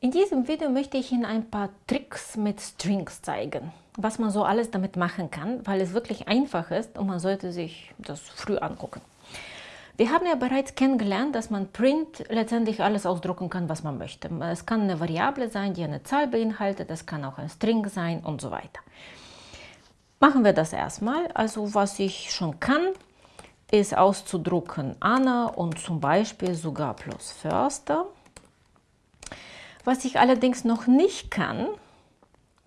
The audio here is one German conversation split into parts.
In diesem Video möchte ich Ihnen ein paar Tricks mit Strings zeigen, was man so alles damit machen kann, weil es wirklich einfach ist und man sollte sich das früh angucken. Wir haben ja bereits kennengelernt, dass man Print letztendlich alles ausdrucken kann, was man möchte. Es kann eine Variable sein, die eine Zahl beinhaltet, es kann auch ein String sein und so weiter. Machen wir das erstmal. Also was ich schon kann, ist auszudrucken Anna und zum Beispiel sogar plus Förster. Was ich allerdings noch nicht kann,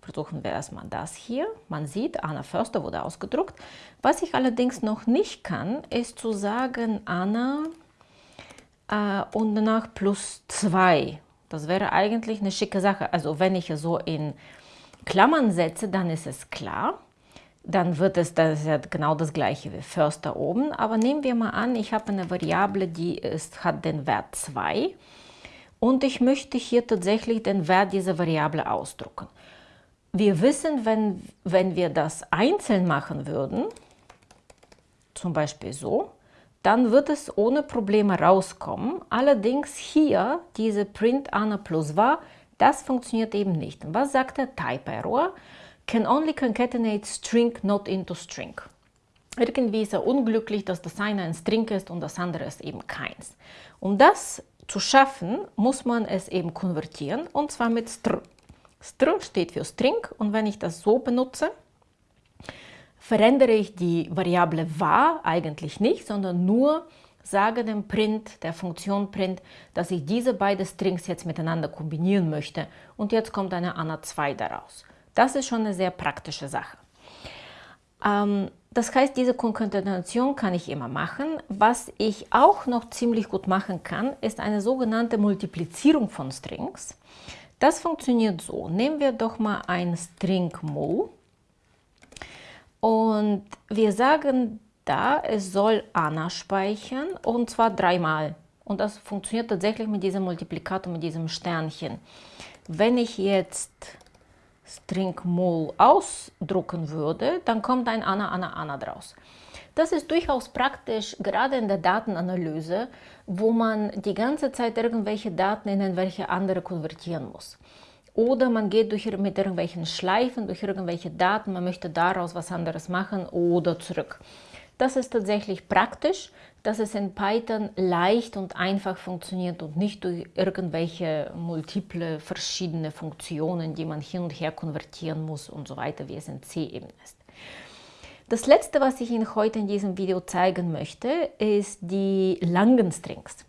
versuchen wir erstmal das hier. Man sieht, Anna Förster wurde ausgedruckt. Was ich allerdings noch nicht kann, ist zu sagen Anna äh, und danach plus 2. Das wäre eigentlich eine schicke Sache. Also wenn ich es so in Klammern setze, dann ist es klar. Dann wird es, das ja genau das gleiche wie Förster oben. Aber nehmen wir mal an, ich habe eine Variable, die ist, hat den Wert 2 und ich möchte hier tatsächlich den Wert dieser Variable ausdrucken. Wir wissen, wenn, wenn wir das einzeln machen würden, zum Beispiel so, dann wird es ohne Probleme rauskommen. Allerdings hier, diese Print Anna plus var, das funktioniert eben nicht. Was sagt der Type Error? Can only concatenate string not into string. Irgendwie ist er unglücklich, dass das eine ein String ist und das andere ist eben keins. Um das zu schaffen, muss man es eben konvertieren und zwar mit str. str steht für String und wenn ich das so benutze, verändere ich die Variable var eigentlich nicht, sondern nur sage dem Print, der Funktion Print, dass ich diese beiden Strings jetzt miteinander kombinieren möchte und jetzt kommt eine ANA 2 daraus. Das ist schon eine sehr praktische Sache. Ähm, das heißt, diese Konkatenation kann ich immer machen. Was ich auch noch ziemlich gut machen kann, ist eine sogenannte Multiplizierung von Strings. Das funktioniert so. Nehmen wir doch mal ein String mul und wir sagen da, es soll Anna speichern und zwar dreimal. Und das funktioniert tatsächlich mit diesem Multiplikator, mit diesem Sternchen. Wenn ich jetzt String mul ausdrucken würde, dann kommt ein Anna, Anna, Anna draus. Das ist durchaus praktisch, gerade in der Datenanalyse, wo man die ganze Zeit irgendwelche Daten in irgendwelche andere konvertieren muss. Oder man geht durch, mit irgendwelchen Schleifen durch irgendwelche Daten, man möchte daraus was anderes machen oder zurück. Das ist tatsächlich praktisch, dass es in Python leicht und einfach funktioniert und nicht durch irgendwelche multiple verschiedene Funktionen, die man hin und her konvertieren muss und so weiter, wie es in C eben ist. Das letzte, was ich Ihnen heute in diesem Video zeigen möchte, ist die langen Strings.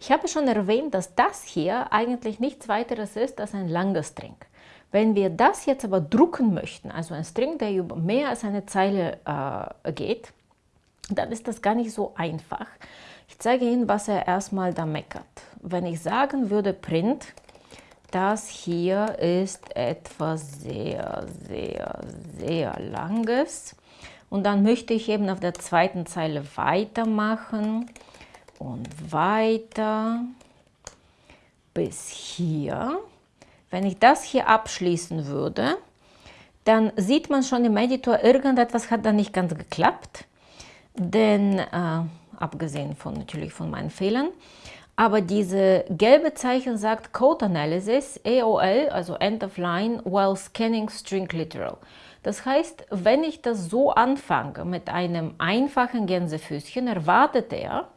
Ich habe schon erwähnt, dass das hier eigentlich nichts weiteres ist als ein langer String. Wenn wir das jetzt aber drucken möchten, also ein String, der über mehr als eine Zeile äh, geht, dann ist das gar nicht so einfach. Ich zeige Ihnen, was er erstmal da meckert. Wenn ich sagen würde, Print, das hier ist etwas sehr, sehr, sehr langes. Und dann möchte ich eben auf der zweiten Zeile weitermachen und weiter bis hier. Wenn ich das hier abschließen würde, dann sieht man schon im Editor, irgendetwas hat da nicht ganz geklappt denn äh, abgesehen von natürlich von meinen Fehlern. Aber diese gelbe Zeichen sagt Code Analysis, AOL, also End of Line, while scanning string literal. Das heißt, wenn ich das so anfange mit einem einfachen Gänsefüßchen, erwartet er,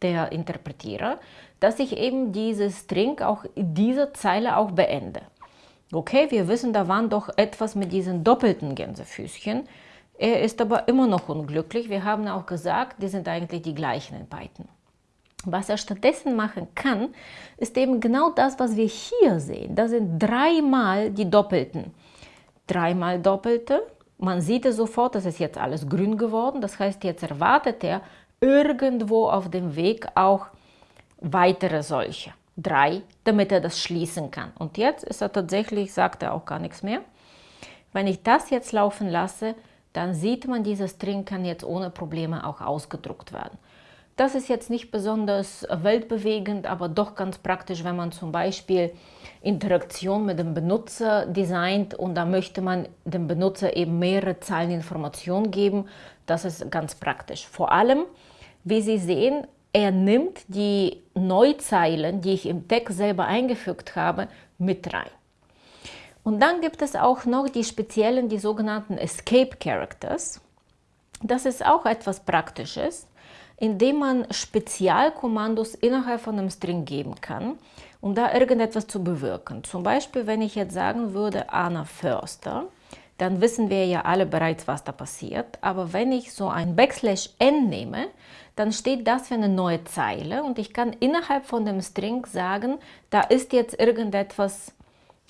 der Interpretierer, dass ich eben diese String auch in dieser Zeile auch beende. Okay, wir wissen, da waren doch etwas mit diesen doppelten Gänsefüßchen. Er ist aber immer noch unglücklich. Wir haben auch gesagt, die sind eigentlich die gleichen in Python. Was er stattdessen machen kann, ist eben genau das, was wir hier sehen. Das sind dreimal die Doppelten. Dreimal Doppelte. Man sieht es sofort, das ist jetzt alles grün geworden. Das heißt, jetzt erwartet er irgendwo auf dem Weg auch weitere solche. Drei, damit er das schließen kann. Und jetzt ist er tatsächlich, sagt er auch gar nichts mehr. Wenn ich das jetzt laufen lasse, dann sieht man, dieser String kann jetzt ohne Probleme auch ausgedruckt werden. Das ist jetzt nicht besonders weltbewegend, aber doch ganz praktisch, wenn man zum Beispiel Interaktion mit dem Benutzer designt und da möchte man dem Benutzer eben mehrere Zeilen Informationen geben. Das ist ganz praktisch. Vor allem, wie Sie sehen, er nimmt die Neuzeilen, die ich im Text selber eingefügt habe, mit rein. Und dann gibt es auch noch die speziellen, die sogenannten Escape Characters. Das ist auch etwas Praktisches, indem man Spezialkommandos innerhalb von einem String geben kann, um da irgendetwas zu bewirken. Zum Beispiel, wenn ich jetzt sagen würde, Anna Förster, dann wissen wir ja alle bereits, was da passiert. Aber wenn ich so ein Backslash n nehme, dann steht das für eine neue Zeile und ich kann innerhalb von dem String sagen, da ist jetzt irgendetwas,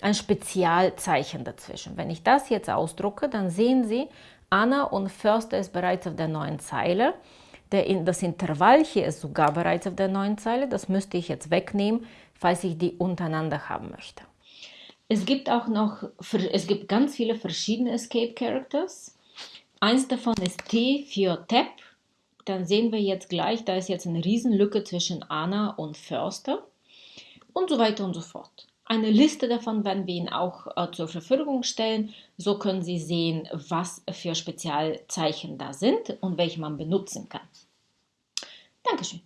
ein Spezialzeichen dazwischen. Wenn ich das jetzt ausdrucke, dann sehen Sie, Anna und Förster ist bereits auf der neuen Zeile. das Intervall hier ist sogar bereits auf der neuen Zeile. Das müsste ich jetzt wegnehmen, falls ich die untereinander haben möchte. Es gibt auch noch, es gibt ganz viele verschiedene Escape Characters. Eins davon ist T für Tab. Dann sehen wir jetzt gleich, da ist jetzt eine Riesenlücke zwischen Anna und Förster und so weiter und so fort. Eine Liste davon werden wir Ihnen auch äh, zur Verfügung stellen. So können Sie sehen, was für Spezialzeichen da sind und welche man benutzen kann. Dankeschön.